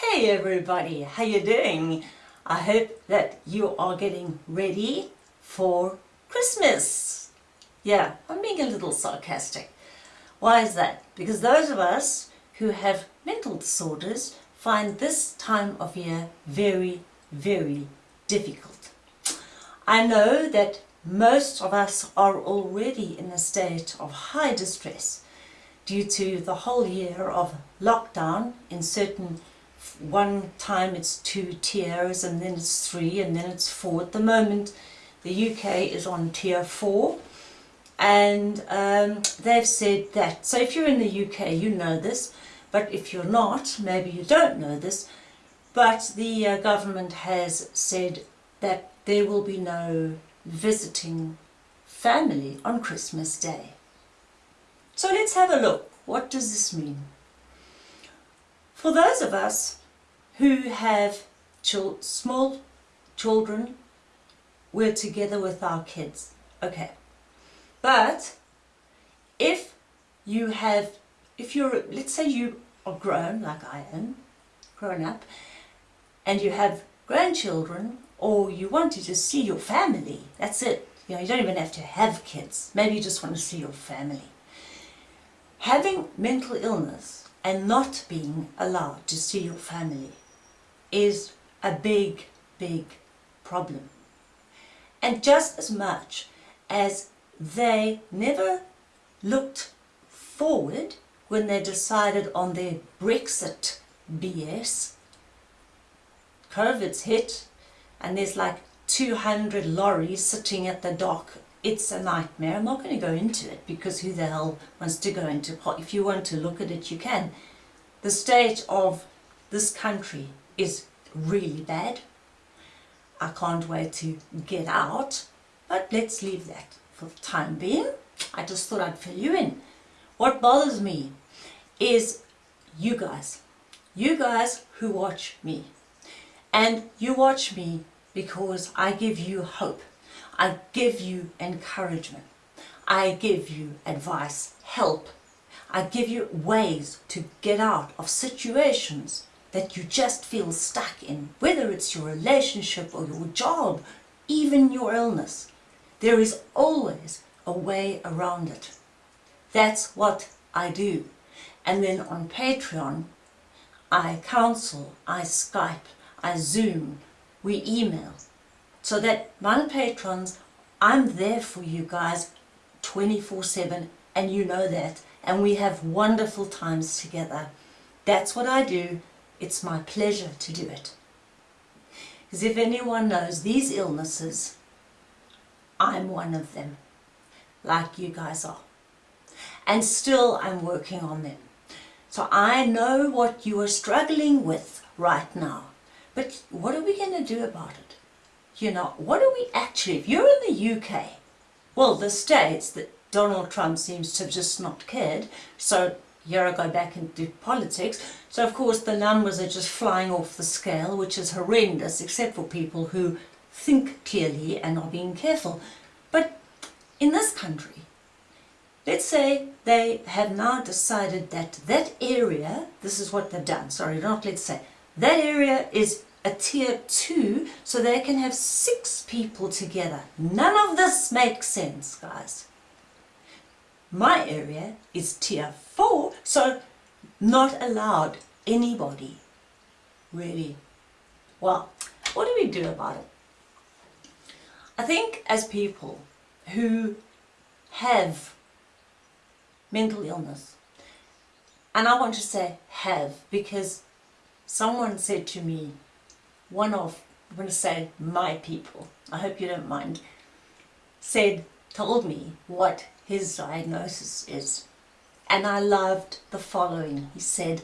Hey everybody, how you doing? I hope that you are getting ready for Christmas. Yeah, I'm being a little sarcastic. Why is that? Because those of us who have mental disorders find this time of year very, very difficult. I know that most of us are already in a state of high distress due to the whole year of lockdown in certain one time it's two tiers and then it's three and then it's four. At the moment the UK is on tier four and um, they've said that. So if you're in the UK you know this but if you're not maybe you don't know this but the uh, government has said that there will be no visiting family on Christmas Day. So let's have a look. What does this mean? For those of us who have small children, we're together with our kids. Okay. But if you have, if you're, let's say you are grown, like I am, grown up, and you have grandchildren, or you want to just see your family, that's it. You know, you don't even have to have kids. Maybe you just want to see your family. Having mental illness and not being allowed to see your family is a big, big problem. And just as much as they never looked forward when they decided on their Brexit BS, COVID's hit and there's like 200 lorries sitting at the dock. It's a nightmare. I'm not going to go into it because who the hell wants to go into If you want to look at it, you can. The state of this country is really bad. I can't wait to get out, but let's leave that for the time being. I just thought I'd fill you in. What bothers me is you guys. You guys who watch me. And you watch me because I give you hope. I give you encouragement. I give you advice, help. I give you ways to get out of situations that you just feel stuck in, whether it's your relationship or your job, even your illness. There is always a way around it. That's what I do. And then on Patreon, I counsel, I Skype, I Zoom, we email. So that my patrons, I'm there for you guys 24-7 and you know that. And we have wonderful times together. That's what I do it's my pleasure to do it. Because if anyone knows these illnesses, I'm one of them, like you guys are. And still I'm working on them. So I know what you are struggling with right now. But what are we going to do about it? You know, what are we actually, if you're in the UK, well, the States that Donald Trump seems to have just not cared, so here I go back into politics. So of course the numbers are just flying off the scale, which is horrendous, except for people who think clearly and are being careful. But in this country, let's say they have now decided that that area, this is what they've done, sorry, not let's say, that area is a tier 2, so they can have six people together. None of this makes sense, guys. My area is tier 4, so not allowed anybody, really. Well, what do we do about it? I think as people who have mental illness, and I want to say have because someone said to me, one of, I'm going to say my people, I hope you don't mind, said, told me what his diagnosis is. And I loved the following. He said,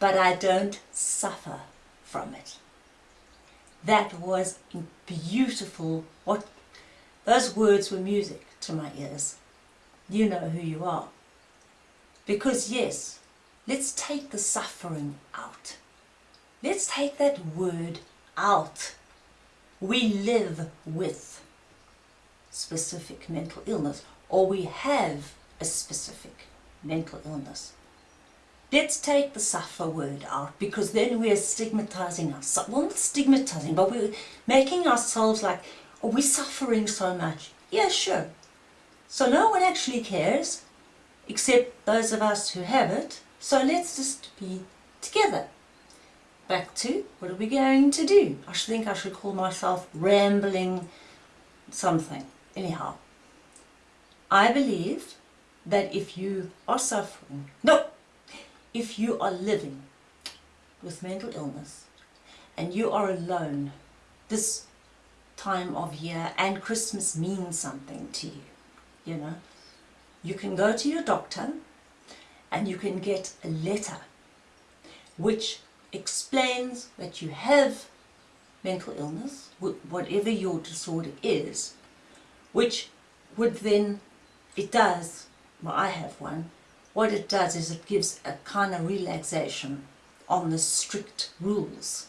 but I don't suffer from it. That was beautiful. What Those words were music to my ears. You know who you are. Because yes, let's take the suffering out. Let's take that word out. We live with specific mental illness or we have a specific mental illness. let's take the suffer word out because then we're stigmatizing ourselves. Well, not stigmatizing, but we're making ourselves like, oh, are we suffering so much? Yeah, sure. So no one actually cares except those of us who have it. So let's just be together. Back to what are we going to do? I should think I should call myself rambling something. Anyhow, I believe that if you are suffering, no, if you are living with mental illness and you are alone this time of year and Christmas means something to you, you know, you can go to your doctor and you can get a letter which explains that you have mental illness, whatever your disorder is, which would then, it does, well I have one, what it does is it gives a kind of relaxation on the strict rules.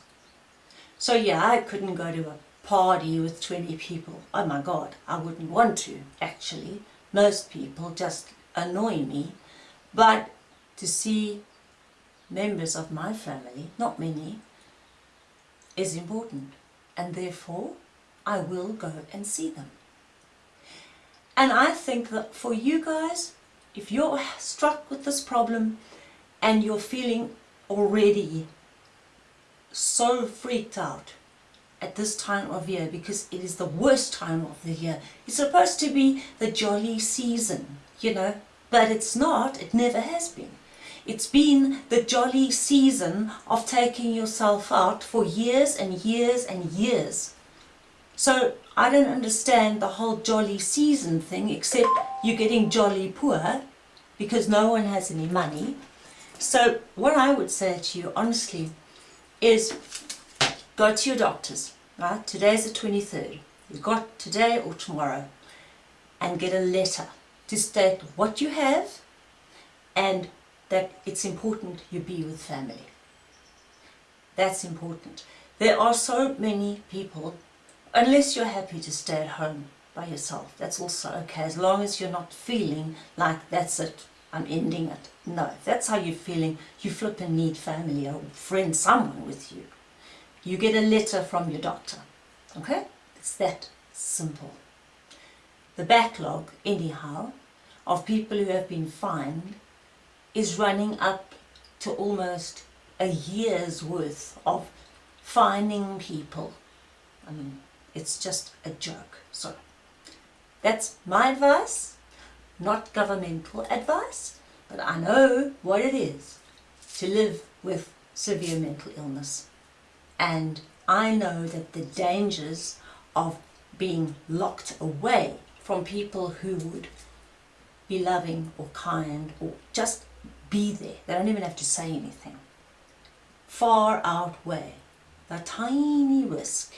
So yeah, I couldn't go to a party with 20 people. Oh my god, I wouldn't want to actually. Most people just annoy me. But to see members of my family, not many, is important. And therefore, I will go and see them. And I think that for you guys, if you're struck with this problem and you're feeling already so freaked out at this time of year because it is the worst time of the year. It's supposed to be the jolly season, you know, but it's not, it never has been. It's been the jolly season of taking yourself out for years and years and years. So I don't understand the whole jolly season thing except you're getting jolly poor because no one has any money. So what I would say to you honestly is go to your doctors, right? Today's the 23rd. You've got today or tomorrow and get a letter to state what you have and that it's important you be with family. That's important. There are so many people, unless you're happy to stay at home by yourself, that's also okay, as long as you're not feeling like that's it, I'm ending it. No, if that's how you're feeling, you flip and need family or friend, someone with you. You get a letter from your doctor, okay? It's that simple. The backlog, anyhow, of people who have been fined is running up to almost a year's worth of finding people. I mean, it's just a joke. So, that's my advice, not governmental advice, but I know what it is to live with severe mental illness. And I know that the dangers of being locked away from people who would be loving or kind or just be there. They don't even have to say anything. Far outweigh the tiny risk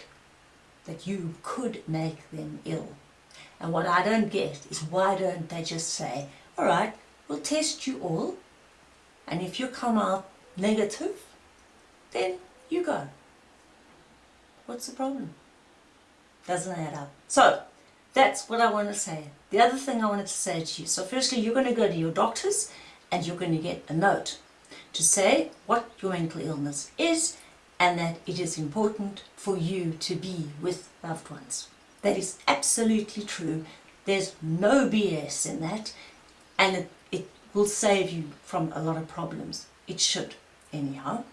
that you could make them ill. And what I don't get is why don't they just say, all right, we'll test you all, and if you come out negative, then you go. What's the problem? Doesn't add up. So, that's what I want to say. The other thing I wanted to say to you, so firstly you're going to go to your doctors and you're going to get a note to say what your mental illness is and that it is important for you to be with loved ones. That is absolutely true. There's no BS in that and it, it will save you from a lot of problems. It should, anyhow.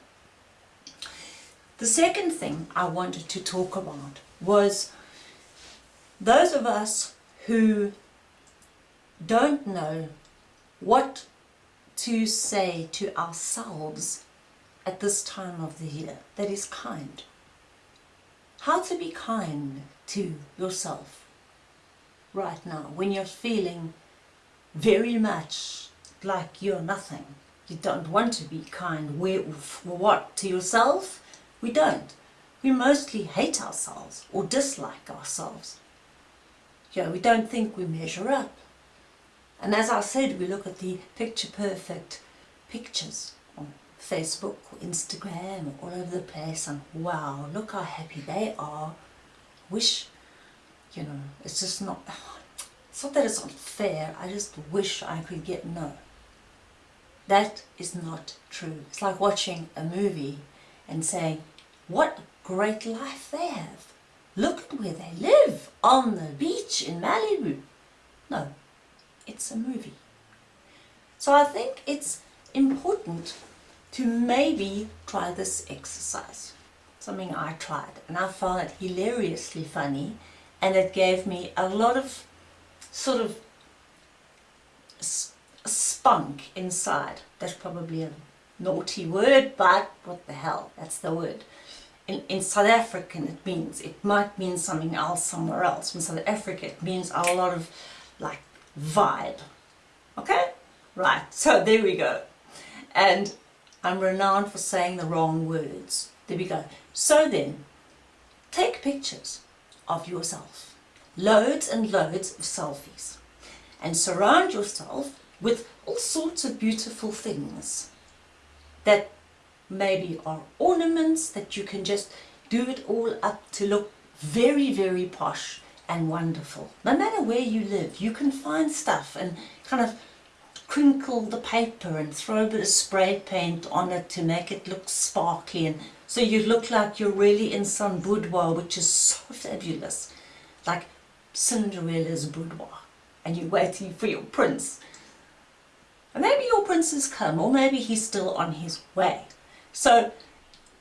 The second thing I wanted to talk about was those of us who don't know what to say to ourselves at this time of the year that is kind. How to be kind to yourself right now when you're feeling very much like you're nothing. You don't want to be kind. Where, for what? To yourself? We don't. We mostly hate ourselves or dislike ourselves. You know, we don't think we measure up. And as I said, we look at the picture perfect pictures Facebook Instagram all over the place and wow, look how happy they are. Wish, you know, it's just not, it's not that it's unfair, I just wish I could get no. That is not true. It's like watching a movie and saying, what a great life they have. Look at where they live, on the beach in Malibu. No, it's a movie. So I think it's important to maybe try this exercise. Something I tried and I found it hilariously funny and it gave me a lot of sort of spunk inside. That's probably a naughty word, but what the hell, that's the word. In, in South African it means, it might mean something else somewhere else. In South Africa it means a lot of like vibe. Okay? Right, so there we go. And I'm renowned for saying the wrong words. There we go. So then, take pictures of yourself. Loads and loads of selfies. And surround yourself with all sorts of beautiful things that maybe are ornaments that you can just do it all up to look very, very posh and wonderful. No matter where you live, you can find stuff and kind of crinkle the paper and throw a bit of spray paint on it to make it look sparkly and so you look like you're really in some boudoir which is so fabulous like Cinderella's boudoir and you're waiting for your prince. And maybe your prince has come or maybe he's still on his way. So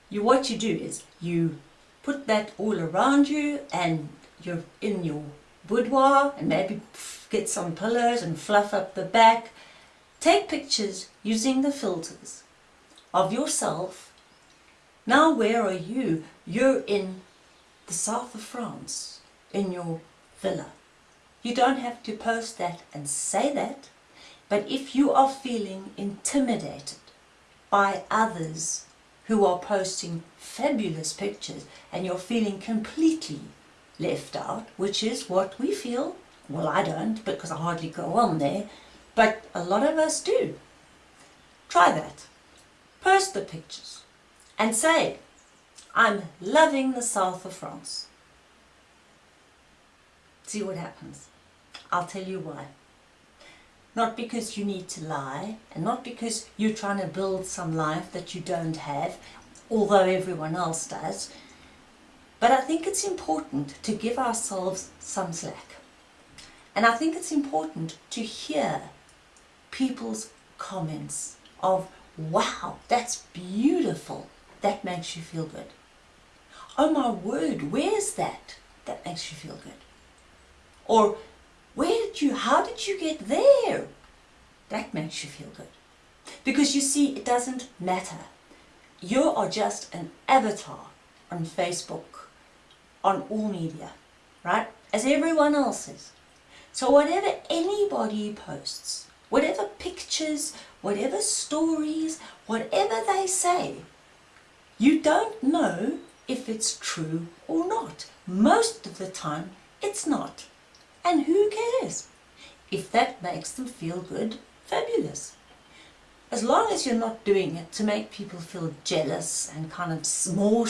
you what you do is you put that all around you and you're in your boudoir and maybe get some pillows and fluff up the back Take pictures using the filters of yourself. Now where are you? You're in the south of France, in your villa. You don't have to post that and say that, but if you are feeling intimidated by others who are posting fabulous pictures and you're feeling completely left out, which is what we feel, well I don't because I hardly go on there, but a lot of us do. Try that. Post the pictures and say, I'm loving the south of France. See what happens. I'll tell you why. Not because you need to lie and not because you're trying to build some life that you don't have, although everyone else does. But I think it's important to give ourselves some slack. And I think it's important to hear people's comments of, wow, that's beautiful. That makes you feel good. Oh my word, where's that? That makes you feel good. Or, where did you, how did you get there? That makes you feel good. Because you see, it doesn't matter. You are just an avatar on Facebook, on all media, right? As everyone else is. So whatever anybody posts, whatever pictures, whatever stories, whatever they say, you don't know if it's true or not. Most of the time, it's not. And who cares? If that makes them feel good, fabulous. As long as you're not doing it to make people feel jealous and kind of more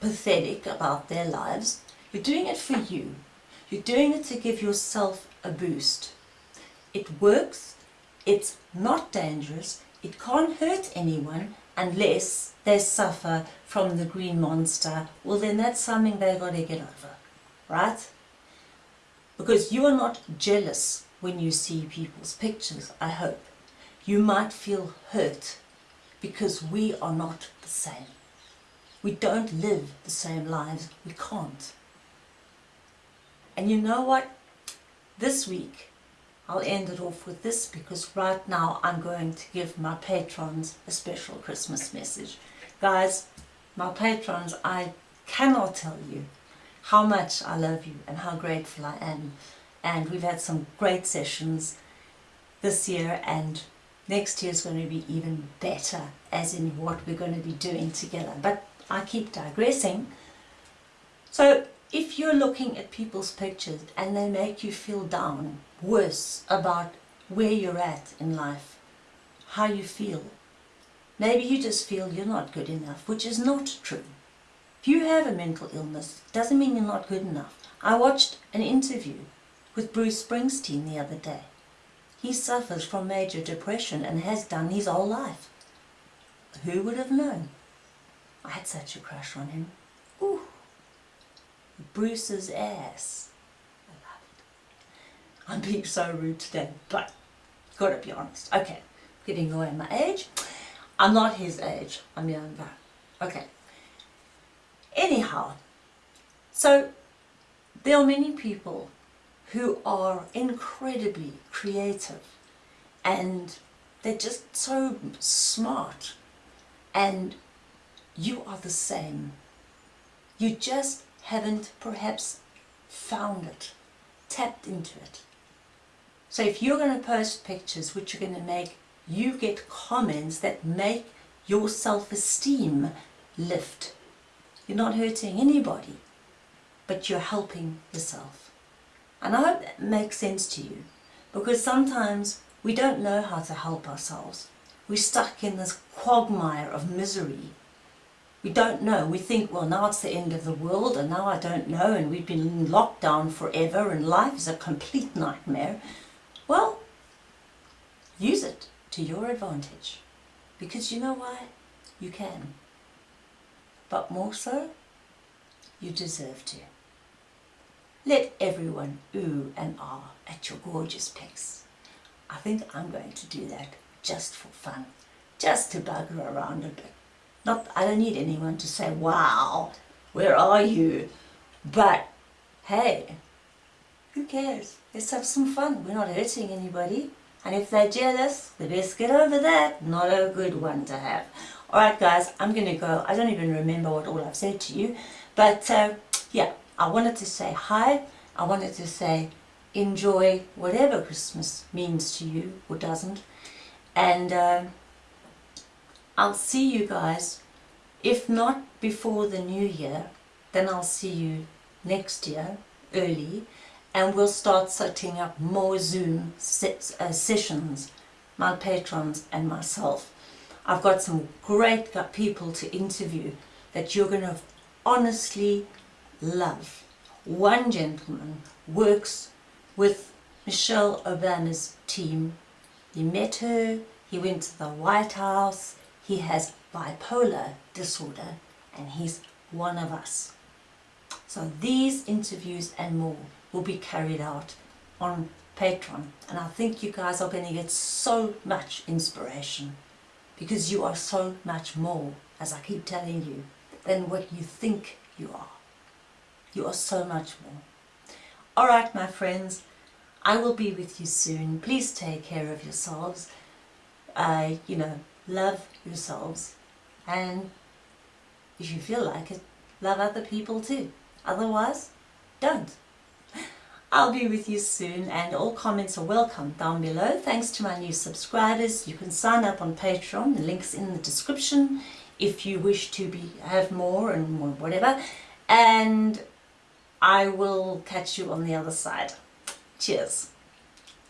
pathetic about their lives, you're doing it for you. You're doing it to give yourself a boost. It works it's not dangerous, it can't hurt anyone unless they suffer from the green monster. Well then that's something they've got to get over, right? Because you are not jealous when you see people's pictures, I hope. You might feel hurt because we are not the same. We don't live the same lives. We can't. And you know what? This week I'll end it off with this because right now I'm going to give my patrons a special Christmas message. Guys, my patrons, I cannot tell you how much I love you and how grateful I am. And we've had some great sessions this year and next year is going to be even better as in what we're going to be doing together. But I keep digressing. So if you're looking at people's pictures and they make you feel down, worse about where you're at in life, how you feel, maybe you just feel you're not good enough, which is not true. If you have a mental illness, doesn't mean you're not good enough. I watched an interview with Bruce Springsteen the other day. he suffers from major depression and has done his whole life. Who would have known? I had such a crush on him. Bruce's ass. I love it. I'm being so rude today, but gotta be honest. Okay, giving away my age. I'm not his age, I'm younger. Okay. Anyhow, so there are many people who are incredibly creative and they're just so smart and you are the same. You just haven't perhaps found it, tapped into it. So if you're going to post pictures which are going to make you get comments that make your self-esteem lift, you're not hurting anybody, but you're helping yourself. And I hope that makes sense to you, because sometimes we don't know how to help ourselves. We're stuck in this quagmire of misery we don't know. We think, well, now it's the end of the world and now I don't know and we've been in lockdown forever and life is a complete nightmare. Well, use it to your advantage. Because you know why? You can. But more so, you deserve to. Let everyone ooh and ah at your gorgeous pics. I think I'm going to do that just for fun, just to bugger around a bit. Not, I don't need anyone to say, wow, where are you? But, hey, who cares? Let's have some fun. We're not hurting anybody. And if they're jealous, they best get over that. Not a good one to have. Alright guys, I'm going to go. I don't even remember what all I've said to you. But uh, yeah, I wanted to say hi. I wanted to say enjoy whatever Christmas means to you or doesn't. And... Uh, I'll see you guys, if not before the new year, then I'll see you next year, early, and we'll start setting up more Zoom uh, sessions, my patrons and myself. I've got some great people to interview that you're going to honestly love. One gentleman works with Michelle Obama's team. He met her, he went to the White House, he has bipolar disorder and he's one of us. So these interviews and more will be carried out on Patreon and I think you guys are going to get so much inspiration because you are so much more, as I keep telling you, than what you think you are. You are so much more. Alright my friends, I will be with you soon. Please take care of yourselves. Uh, you know, love yourselves and if you feel like it, love other people too. Otherwise, don't. I'll be with you soon and all comments are welcome down below. Thanks to my new subscribers. You can sign up on Patreon. The link's in the description if you wish to be have more and more whatever. And I will catch you on the other side. Cheers.